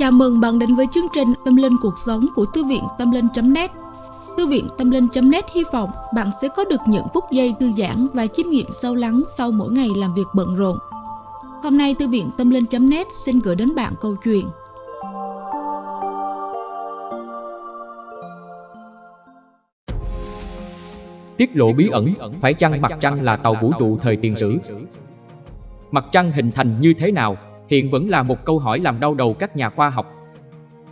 Chào mừng bạn đến với chương trình Tâm Linh Cuộc Sống của Thư viện Tâm Linh.net Thư viện Tâm Linh.net hy vọng bạn sẽ có được những phút giây thư giãn và chiêm nghiệm sâu lắng sau mỗi ngày làm việc bận rộn. Hôm nay Thư viện Tâm Linh.net xin gửi đến bạn câu chuyện Tiết lộ bí ẩn, phải chăng mặt trăng là tàu vũ trụ thời tiền sử? Mặt trăng hình thành như thế nào hiện vẫn là một câu hỏi làm đau đầu các nhà khoa học.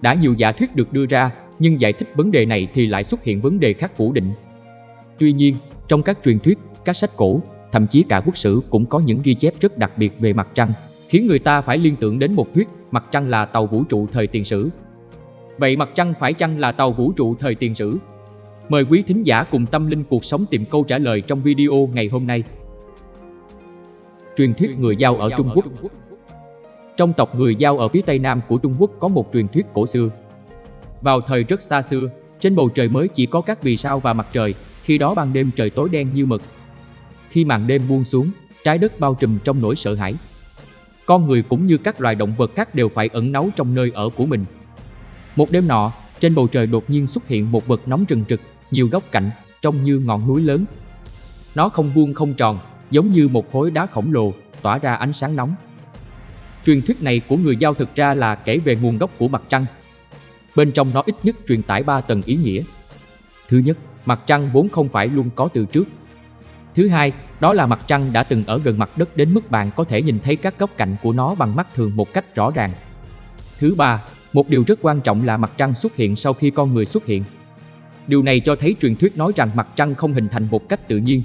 Đã nhiều giả thuyết được đưa ra, nhưng giải thích vấn đề này thì lại xuất hiện vấn đề khác phủ định. Tuy nhiên, trong các truyền thuyết, các sách cổ, thậm chí cả quốc sử cũng có những ghi chép rất đặc biệt về mặt trăng, khiến người ta phải liên tưởng đến một thuyết mặt trăng là tàu vũ trụ thời tiền sử. Vậy mặt trăng phải chăng là tàu vũ trụ thời tiền sử? Mời quý thính giả cùng tâm linh cuộc sống tìm câu trả lời trong video ngày hôm nay. Truyền thuyết người giao ở Trung Quốc trong tộc người Giao ở phía tây nam của Trung Quốc có một truyền thuyết cổ xưa. Vào thời rất xa xưa, trên bầu trời mới chỉ có các vì sao và mặt trời, khi đó ban đêm trời tối đen như mực. Khi màn đêm buông xuống, trái đất bao trùm trong nỗi sợ hãi. Con người cũng như các loài động vật khác đều phải ẩn náu trong nơi ở của mình. Một đêm nọ, trên bầu trời đột nhiên xuất hiện một vật nóng rừng rực, nhiều góc cạnh, trông như ngọn núi lớn. Nó không vuông không tròn, giống như một khối đá khổng lồ, tỏa ra ánh sáng nóng. Truyền thuyết này của người Giao thực ra là kể về nguồn gốc của mặt trăng. Bên trong nó ít nhất truyền tải 3 tầng ý nghĩa. Thứ nhất, mặt trăng vốn không phải luôn có từ trước. Thứ hai, đó là mặt trăng đã từng ở gần mặt đất đến mức bạn có thể nhìn thấy các góc cạnh của nó bằng mắt thường một cách rõ ràng. Thứ ba, một điều rất quan trọng là mặt trăng xuất hiện sau khi con người xuất hiện. Điều này cho thấy truyền thuyết nói rằng mặt trăng không hình thành một cách tự nhiên.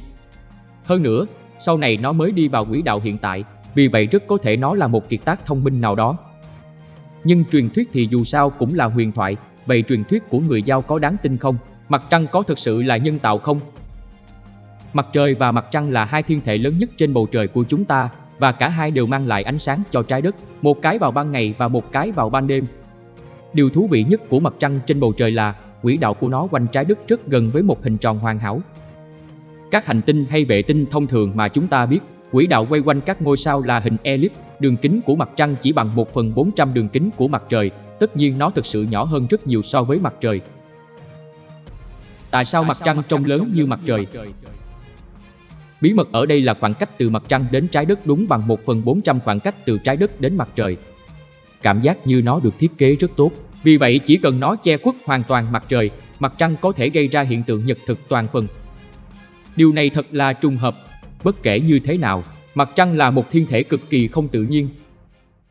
Hơn nữa, sau này nó mới đi vào quỹ đạo hiện tại, vì vậy rất có thể nó là một kiệt tác thông minh nào đó. Nhưng truyền thuyết thì dù sao cũng là huyền thoại, vậy truyền thuyết của người Giao có đáng tin không? Mặt trăng có thực sự là nhân tạo không? Mặt trời và mặt trăng là hai thiên thể lớn nhất trên bầu trời của chúng ta và cả hai đều mang lại ánh sáng cho trái đất, một cái vào ban ngày và một cái vào ban đêm. Điều thú vị nhất của mặt trăng trên bầu trời là quỹ đạo của nó quanh trái đất rất gần với một hình tròn hoàn hảo. Các hành tinh hay vệ tinh thông thường mà chúng ta biết Quỹ đạo quay quanh các ngôi sao là hình elip, đường kính của mặt trăng chỉ bằng 1 phần 400 đường kính của mặt trời, tất nhiên nó thực sự nhỏ hơn rất nhiều so với mặt trời. Tại sao mặt trăng trông lớn như mặt trời? Bí mật ở đây là khoảng cách từ mặt trăng đến trái đất đúng bằng 1 phần 400 khoảng cách từ trái đất đến mặt trời. Cảm giác như nó được thiết kế rất tốt, vì vậy chỉ cần nó che khuất hoàn toàn mặt trời, mặt trăng có thể gây ra hiện tượng nhật thực toàn phần. Điều này thật là trùng hợp Bất kể như thế nào, mặt trăng là một thiên thể cực kỳ không tự nhiên.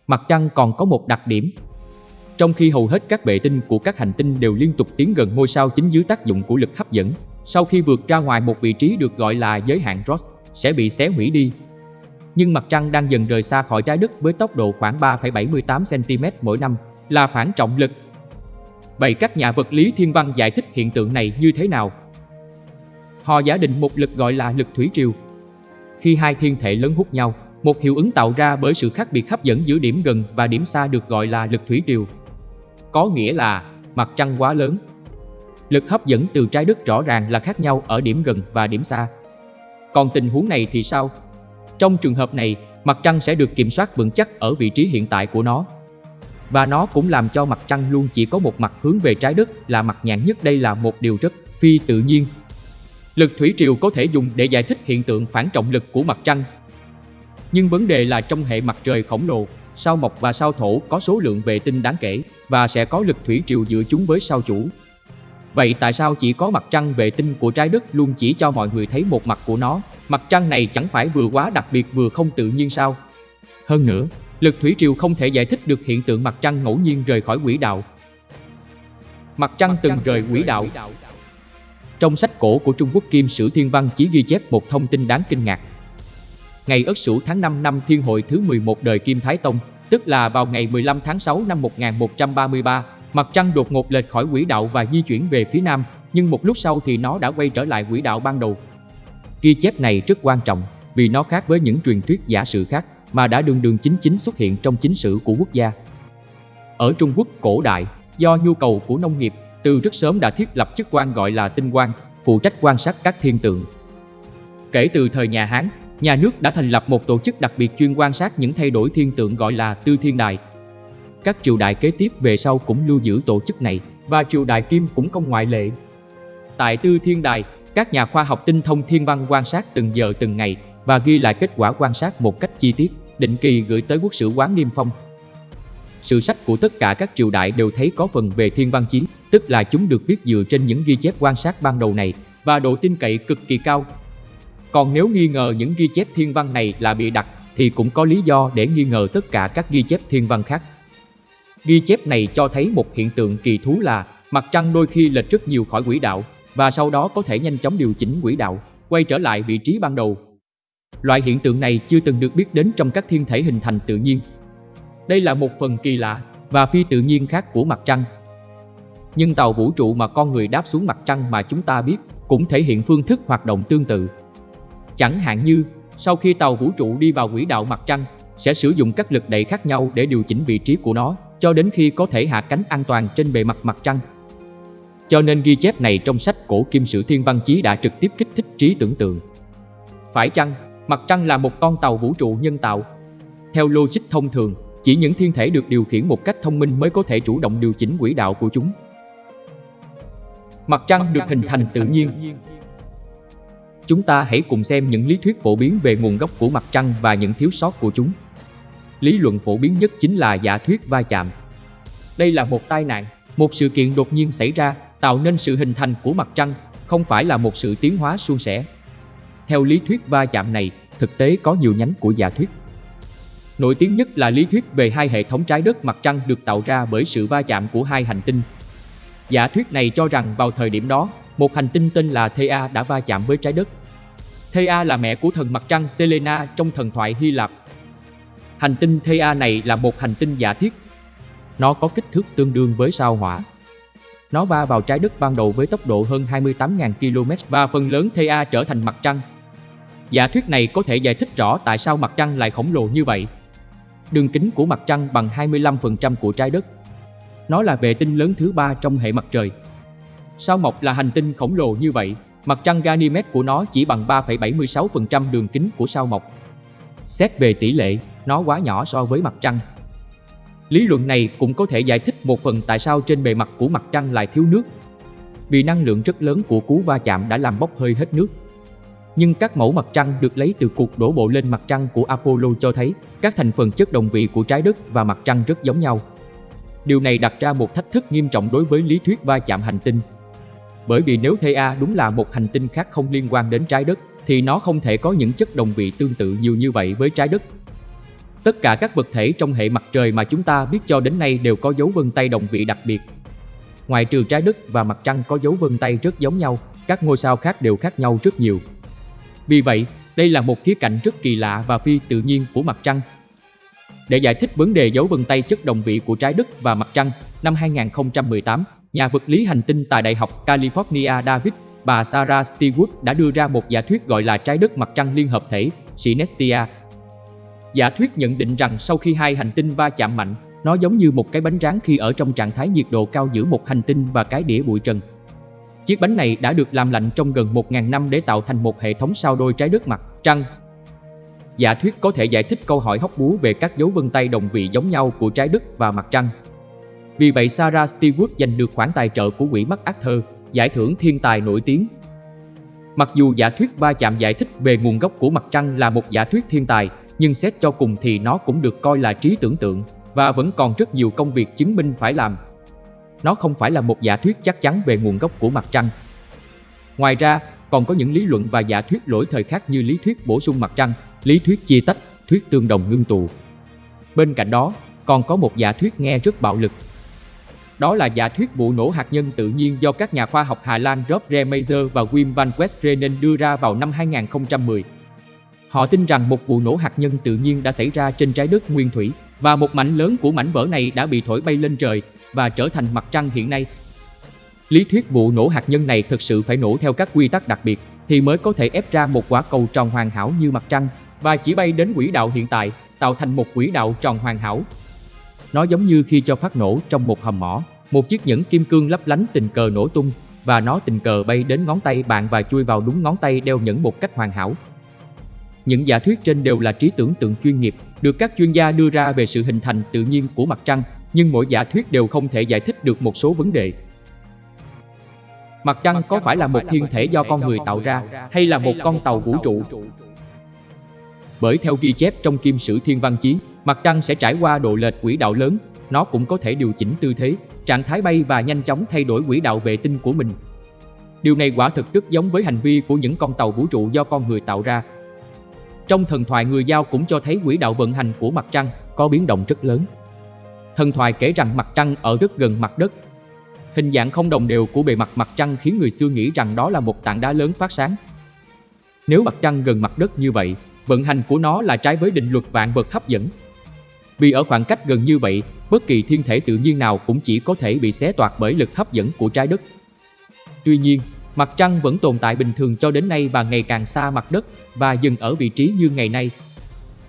Mặt trăng còn có một đặc điểm. Trong khi hầu hết các vệ tinh của các hành tinh đều liên tục tiến gần ngôi sao chính dưới tác dụng của lực hấp dẫn, sau khi vượt ra ngoài một vị trí được gọi là giới hạn Ross sẽ bị xé hủy đi. Nhưng mặt trăng đang dần rời xa khỏi trái đất với tốc độ khoảng 3,78 cm mỗi năm là phản trọng lực. Vậy các nhà vật lý thiên văn giải thích hiện tượng này như thế nào? Họ giả định một lực gọi là lực thủy triều khi hai thiên thể lớn hút nhau, một hiệu ứng tạo ra bởi sự khác biệt hấp dẫn giữa điểm gần và điểm xa được gọi là lực thủy triều. Có nghĩa là mặt trăng quá lớn. Lực hấp dẫn từ trái đất rõ ràng là khác nhau ở điểm gần và điểm xa. Còn tình huống này thì sao? Trong trường hợp này, mặt trăng sẽ được kiểm soát vững chắc ở vị trí hiện tại của nó. Và nó cũng làm cho mặt trăng luôn chỉ có một mặt hướng về trái đất là mặt nhạn nhất đây là một điều rất phi tự nhiên Lực thủy triều có thể dùng để giải thích hiện tượng phản trọng lực của mặt trăng. Nhưng vấn đề là trong hệ mặt trời khổng lồ, sao mộc và sao thổ có số lượng vệ tinh đáng kể và sẽ có lực thủy triều giữa chúng với sao chủ. Vậy tại sao chỉ có mặt trăng vệ tinh của trái đất luôn chỉ cho mọi người thấy một mặt của nó? Mặt trăng này chẳng phải vừa quá đặc biệt vừa không tự nhiên sao? Hơn nữa, lực thủy triều không thể giải thích được hiện tượng mặt trăng ngẫu nhiên rời khỏi quỹ đạo. Mặt trăng từng rời quỹ đạo trong sách cổ của Trung Quốc Kim Sử Thiên Văn chỉ ghi chép một thông tin đáng kinh ngạc. Ngày Ất Sửu tháng 5 năm Thiên Hội thứ 11 đời Kim Thái Tông, tức là vào ngày 15 tháng 6 năm 1133, mặt trăng đột ngột lệch khỏi quỹ đạo và di chuyển về phía nam, nhưng một lúc sau thì nó đã quay trở lại quỹ đạo ban đầu. Ghi chép này rất quan trọng vì nó khác với những truyền thuyết giả sử khác mà đã đường đường chính chính xuất hiện trong chính sử của quốc gia. Ở Trung Quốc cổ đại, do nhu cầu của nông nghiệp từ rất sớm đã thiết lập chức quan gọi là tinh quan, phụ trách quan sát các thiên tượng. Kể từ thời nhà Hán, nhà nước đã thành lập một tổ chức đặc biệt chuyên quan sát những thay đổi thiên tượng gọi là Tư Thiên Đài. các triều đại kế tiếp về sau cũng lưu giữ tổ chức này và triều đại Kim cũng không ngoại lệ. Tại Tư Thiên Đài, các nhà khoa học tinh thông thiên văn quan sát từng giờ từng ngày và ghi lại kết quả quan sát một cách chi tiết, định kỳ gửi tới quốc sử quán Niêm Phong. Sự sách của tất cả các triều đại đều thấy có phần về thiên văn chiến, tức là chúng được viết dựa trên những ghi chép quan sát ban đầu này và độ tin cậy cực kỳ cao. Còn nếu nghi ngờ những ghi chép thiên văn này là bị đặt thì cũng có lý do để nghi ngờ tất cả các ghi chép thiên văn khác. Ghi chép này cho thấy một hiện tượng kỳ thú là mặt trăng đôi khi lệch rất nhiều khỏi quỹ đạo và sau đó có thể nhanh chóng điều chỉnh quỹ đạo, quay trở lại vị trí ban đầu. Loại hiện tượng này chưa từng được biết đến trong các thiên thể hình thành tự nhiên. Đây là một phần kỳ lạ và phi tự nhiên khác của mặt trăng. Nhưng tàu vũ trụ mà con người đáp xuống mặt trăng mà chúng ta biết cũng thể hiện phương thức hoạt động tương tự. Chẳng hạn như, sau khi tàu vũ trụ đi vào quỹ đạo mặt trăng, sẽ sử dụng các lực đẩy khác nhau để điều chỉnh vị trí của nó cho đến khi có thể hạ cánh an toàn trên bề mặt mặt trăng. Cho nên ghi chép này trong sách cổ kim sử thiên văn chí đã trực tiếp kích thích trí tưởng tượng. Phải chăng, mặt trăng là một con tàu vũ trụ nhân tạo? Theo logic thông thường, chỉ những thiên thể được điều khiển một cách thông minh mới có thể chủ động điều chỉnh quỹ đạo của chúng. Mặt trăng được hình thành tự nhiên. Chúng ta hãy cùng xem những lý thuyết phổ biến về nguồn gốc của mặt trăng và những thiếu sót của chúng. Lý luận phổ biến nhất chính là giả thuyết va chạm. Đây là một tai nạn, một sự kiện đột nhiên xảy ra tạo nên sự hình thành của mặt trăng, không phải là một sự tiến hóa suôn sẻ. Theo lý thuyết va chạm này, thực tế có nhiều nhánh của giả thuyết. Nổi tiếng nhất là lý thuyết về hai hệ thống trái đất mặt trăng được tạo ra bởi sự va chạm của hai hành tinh. Giả thuyết này cho rằng vào thời điểm đó, một hành tinh tên là Thea đã va chạm với trái đất. Thea là mẹ của thần mặt trăng Selena trong thần thoại Hy Lạp. Hành tinh Thea này là một hành tinh giả thiết. Nó có kích thước tương đương với sao hỏa. Nó va vào trái đất ban đầu với tốc độ hơn 28.000 km và phần lớn Thea trở thành mặt trăng. Giả thuyết này có thể giải thích rõ tại sao mặt trăng lại khổng lồ như vậy. Đường kính của mặt trăng bằng 25% của trái đất. Nó là vệ tinh lớn thứ ba trong hệ mặt trời. Sao Mộc là hành tinh khổng lồ như vậy, mặt trăng Ganymede của nó chỉ bằng 3,76% đường kính của sao Mộc. Xét về tỷ lệ, nó quá nhỏ so với mặt trăng. Lý luận này cũng có thể giải thích một phần tại sao trên bề mặt của mặt trăng lại thiếu nước. Vì năng lượng rất lớn của cú va chạm đã làm bốc hơi hết nước. Nhưng các mẫu mặt trăng được lấy từ cuộc đổ bộ lên mặt trăng của Apollo cho thấy các thành phần chất đồng vị của trái đất và mặt trăng rất giống nhau. Điều này đặt ra một thách thức nghiêm trọng đối với lý thuyết va chạm hành tinh. Bởi vì nếu Thea đúng là một hành tinh khác không liên quan đến trái đất, thì nó không thể có những chất đồng vị tương tự nhiều như vậy với trái đất Tất cả các vật thể trong hệ mặt trời mà chúng ta biết cho đến nay đều có dấu vân tay đồng vị đặc biệt. Ngoài trừ trái đất và mặt trăng có dấu vân tay rất giống nhau, các ngôi sao khác đều khác nhau rất nhiều. Vì vậy, đây là một khía cạnh rất kỳ lạ và phi tự nhiên của mặt trăng. Để giải thích vấn đề dấu vân tay chất đồng vị của trái đất và mặt trăng, năm 2018, nhà vật lý hành tinh tại Đại học California David, bà Sarah Stewart đã đưa ra một giả thuyết gọi là trái đất mặt trăng liên hợp thể, Synestia, Giả thuyết nhận định rằng sau khi hai hành tinh va chạm mạnh, nó giống như một cái bánh rán khi ở trong trạng thái nhiệt độ cao giữa một hành tinh và cái đĩa bụi trần. Chiếc bánh này đã được làm lạnh trong gần 1.000 năm để tạo thành một hệ thống sao đôi trái đất mặt, trăng. Giả thuyết có thể giải thích câu hỏi hóc búa về các dấu vân tay đồng vị giống nhau của trái đất và mặt trăng. Vì vậy Sarah Stewart giành được khoản tài trợ của quỹ MacArthur, giải thưởng thiên tài nổi tiếng. Mặc dù giả thuyết va chạm giải thích về nguồn gốc của mặt trăng là một giả thuyết thiên tài, nhưng xét cho cùng thì nó cũng được coi là trí tưởng tượng và vẫn còn rất nhiều công việc chứng minh phải làm. Nó không phải là một giả thuyết chắc chắn về nguồn gốc của mặt trăng. Ngoài ra, còn có những lý luận và giả thuyết lỗi thời khác như lý thuyết bổ sung mặt trăng, lý thuyết chia tách, thuyết tương đồng ngưng tụ. Bên cạnh đó, còn có một giả thuyết nghe rất bạo lực. Đó là giả thuyết vụ nổ hạt nhân tự nhiên do các nhà khoa học Hà Lan Rob Remazer và Wim van Westrenen đưa ra vào năm 2010. Họ tin rằng một vụ nổ hạt nhân tự nhiên đã xảy ra trên trái đất nguyên thủy và một mảnh lớn của mảnh vỡ này đã bị thổi bay lên trời và trở thành mặt trăng hiện nay. Lý thuyết vụ nổ hạt nhân này thực sự phải nổ theo các quy tắc đặc biệt thì mới có thể ép ra một quả cầu tròn hoàn hảo như mặt trăng và chỉ bay đến quỹ đạo hiện tại, tạo thành một quỹ đạo tròn hoàn hảo. Nó giống như khi cho phát nổ trong một hầm mỏ, một chiếc nhẫn kim cương lấp lánh tình cờ nổ tung và nó tình cờ bay đến ngón tay bạn và chui vào đúng ngón tay đeo nhẫn một cách hoàn hảo. Những giả thuyết trên đều là trí tưởng tượng chuyên nghiệp, được các chuyên gia đưa ra về sự hình thành tự nhiên của mặt trăng nhưng mỗi giả thuyết đều không thể giải thích được một số vấn đề. Mặt trăng có phải là một thiên thể do con người tạo ra hay là một con tàu vũ trụ? Bởi theo ghi chép trong kim sử thiên văn chí, mặt trăng sẽ trải qua độ lệch quỹ đạo lớn, nó cũng có thể điều chỉnh tư thế, trạng thái bay và nhanh chóng thay đổi quỹ đạo vệ tinh của mình. Điều này quả thực rất giống với hành vi của những con tàu vũ trụ do con người tạo ra. Trong thần thoại người Giao cũng cho thấy quỹ đạo vận hành của mặt trăng có biến động rất lớn. Thần thoại kể rằng mặt trăng ở rất gần mặt đất. Hình dạng không đồng đều của bề mặt mặt trăng khiến người xưa nghĩ rằng đó là một tảng đá lớn phát sáng. Nếu mặt trăng gần mặt đất như vậy, vận hành của nó là trái với định luật vạn vật hấp dẫn. Vì ở khoảng cách gần như vậy, bất kỳ thiên thể tự nhiên nào cũng chỉ có thể bị xé toạc bởi lực hấp dẫn của trái đất. Tuy nhiên, mặt trăng vẫn tồn tại bình thường cho đến nay và ngày càng xa mặt đất và dừng ở vị trí như ngày nay.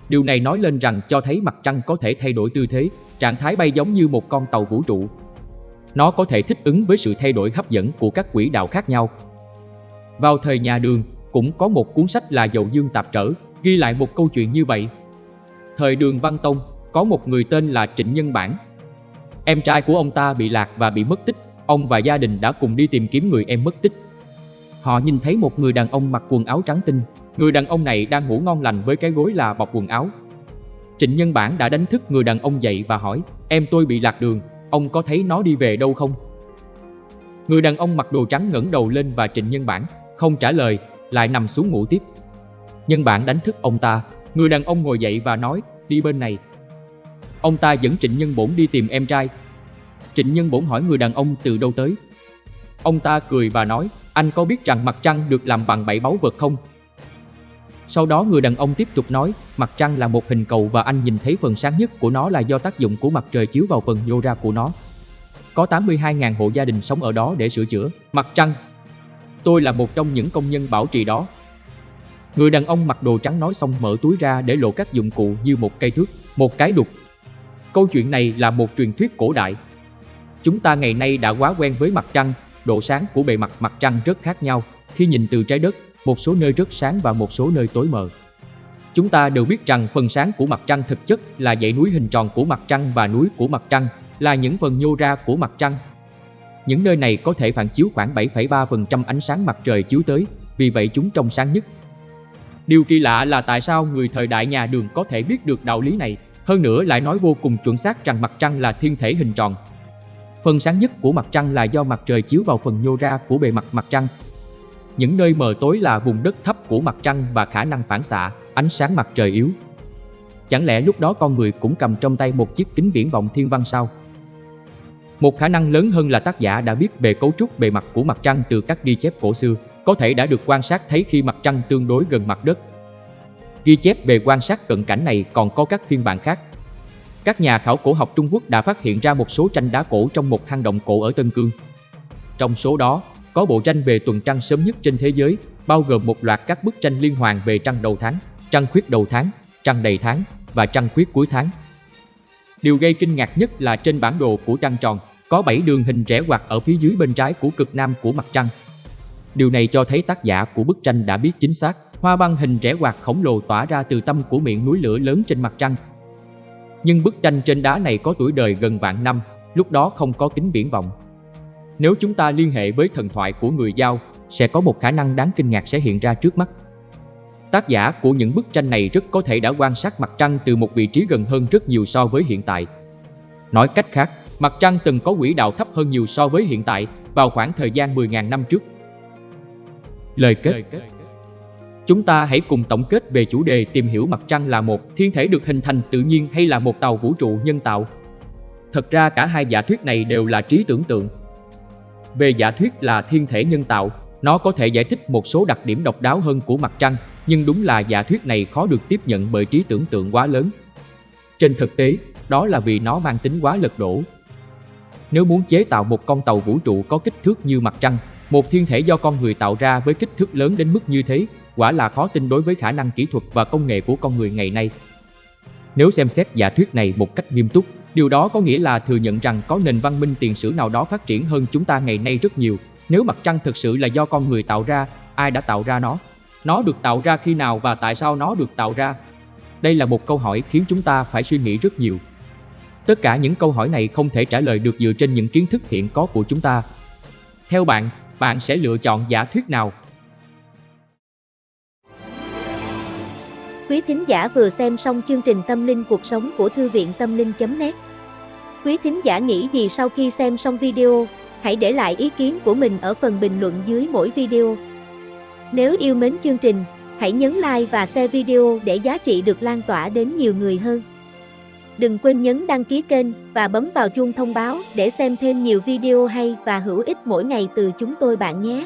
Điều này nói lên rằng cho thấy mặt trăng có thể thay đổi tư thế, trạng thái bay giống như một con tàu vũ trụ. Nó có thể thích ứng với sự thay đổi hấp dẫn của các quỹ đạo khác nhau. Vào thời nhà Đường, cũng có một cuốn sách là Dậu Dương Tạp Trở, ghi lại một câu chuyện như vậy. Thời Đường Văn Tông, có một người tên là Trịnh Nhân Bản. Em trai của ông ta bị lạc và bị mất tích, ông và gia đình đã cùng đi tìm kiếm người em mất tích. Họ nhìn thấy một người đàn ông mặc quần áo trắng tinh, người đàn ông này đang ngủ ngon lành với cái gối là bọc quần áo. Trịnh Nhân Bản đã đánh thức người đàn ông dậy và hỏi, em tôi bị lạc đường, ông có thấy nó đi về đâu không? Người đàn ông mặc đồ trắng ngẩng đầu lên và Trịnh Nhân Bản không trả lời, lại nằm xuống ngủ tiếp. Nhân Bản đánh thức ông ta, người đàn ông ngồi dậy và nói, đi bên này. Ông ta dẫn Trịnh Nhân Bổn đi tìm em trai. Trịnh Nhân Bổn hỏi người đàn ông từ đâu tới. Ông ta cười và nói, anh có biết rằng mặt trăng được làm bằng bảy báu vật không? Sau đó người đàn ông tiếp tục nói, mặt trăng là một hình cầu và anh nhìn thấy phần sáng nhất của nó là do tác dụng của mặt trời chiếu vào phần nhô ra của nó. Có 82.000 hộ gia đình sống ở đó để sửa chữa. Mặt trăng. Tôi là một trong những công nhân bảo trì đó. Người đàn ông mặc đồ trắng nói xong mở túi ra để lộ các dụng cụ như một cây thước, một cái đục. Câu chuyện này là một truyền thuyết cổ đại. Chúng ta ngày nay đã quá quen với mặt trăng, độ sáng của bề mặt mặt trăng rất khác nhau. Khi nhìn từ trái đất, một số nơi rất sáng và một số nơi tối mờ. Chúng ta đều biết rằng phần sáng của mặt trăng thực chất là dãy núi hình tròn của mặt trăng và núi của mặt trăng là những phần nhô ra của mặt trăng. Những nơi này có thể phản chiếu khoảng 7,3% ánh sáng mặt trời chiếu tới, vì vậy chúng trong sáng nhất. Điều kỳ lạ là tại sao người thời đại nhà đường có thể biết được đạo lý này, hơn nữa lại nói vô cùng chuẩn xác rằng mặt trăng là thiên thể hình tròn. Phần sáng nhất của mặt trăng là do mặt trời chiếu vào phần nhô ra của bề mặt mặt trăng. Những nơi mờ tối là vùng đất thấp của mặt trăng và khả năng phản xạ, ánh sáng mặt trời yếu. Chẳng lẽ lúc đó con người cũng cầm trong tay một chiếc kính viễn vọng thiên văn sao? Một khả năng lớn hơn là tác giả đã biết về cấu trúc bề mặt của mặt trăng từ các ghi chép cổ xưa, có thể đã được quan sát thấy khi mặt trăng tương đối gần mặt đất. Ghi chép về quan sát cận cảnh này còn có các phiên bản khác. Các nhà khảo cổ học Trung Quốc đã phát hiện ra một số tranh đá cổ trong một hang động cổ ở Tân Cương. Trong số đó, có bộ tranh về tuần trăng sớm nhất trên thế giới, bao gồm một loạt các bức tranh liên hoàn về trăng đầu tháng, trăng khuyết đầu tháng, trăng đầy tháng và trăng khuyết cuối tháng. Điều gây kinh ngạc nhất là trên bản đồ của trăng tròn, có 7 đường hình rẽ quạt ở phía dưới bên trái của cực nam của mặt trăng. Điều này cho thấy tác giả của bức tranh đã biết chính xác, hoa văn hình rẽ quạt khổng lồ tỏa ra từ tâm của miệng núi lửa lớn trên mặt trăng. Nhưng bức tranh trên đá này có tuổi đời gần vạn năm, lúc đó không có kính viễn vọng. Nếu chúng ta liên hệ với thần thoại của người Giao, sẽ có một khả năng đáng kinh ngạc sẽ hiện ra trước mắt. Tác giả của những bức tranh này rất có thể đã quan sát mặt trăng từ một vị trí gần hơn rất nhiều so với hiện tại. Nói cách khác, mặt trăng từng có quỹ đạo thấp hơn nhiều so với hiện tại vào khoảng thời gian 10.000 năm trước. Lời kết Chúng ta hãy cùng tổng kết về chủ đề tìm hiểu mặt trăng là một thiên thể được hình thành tự nhiên hay là một tàu vũ trụ nhân tạo. Thật ra cả hai giả thuyết này đều là trí tưởng tượng, về giả thuyết là thiên thể nhân tạo, nó có thể giải thích một số đặc điểm độc đáo hơn của mặt trăng, nhưng đúng là giả thuyết này khó được tiếp nhận bởi trí tưởng tượng quá lớn. Trên thực tế, đó là vì nó mang tính quá lật đổ. Nếu muốn chế tạo một con tàu vũ trụ có kích thước như mặt trăng, một thiên thể do con người tạo ra với kích thước lớn đến mức như thế, quả là khó tin đối với khả năng kỹ thuật và công nghệ của con người ngày nay. Nếu xem xét giả thuyết này một cách nghiêm túc, Điều đó có nghĩa là thừa nhận rằng có nền văn minh tiền sử nào đó phát triển hơn chúng ta ngày nay rất nhiều. Nếu mặt trăng thực sự là do con người tạo ra, ai đã tạo ra nó? Nó được tạo ra khi nào và tại sao nó được tạo ra? Đây là một câu hỏi khiến chúng ta phải suy nghĩ rất nhiều. Tất cả những câu hỏi này không thể trả lời được dựa trên những kiến thức hiện có của chúng ta. Theo bạn, bạn sẽ lựa chọn giả thuyết nào? Quý thính giả vừa xem xong chương trình Tâm linh cuộc sống của Thư viện Tâm linh.net Quý thính giả nghĩ gì sau khi xem xong video, hãy để lại ý kiến của mình ở phần bình luận dưới mỗi video. Nếu yêu mến chương trình, hãy nhấn like và share video để giá trị được lan tỏa đến nhiều người hơn. Đừng quên nhấn đăng ký kênh và bấm vào chuông thông báo để xem thêm nhiều video hay và hữu ích mỗi ngày từ chúng tôi bạn nhé.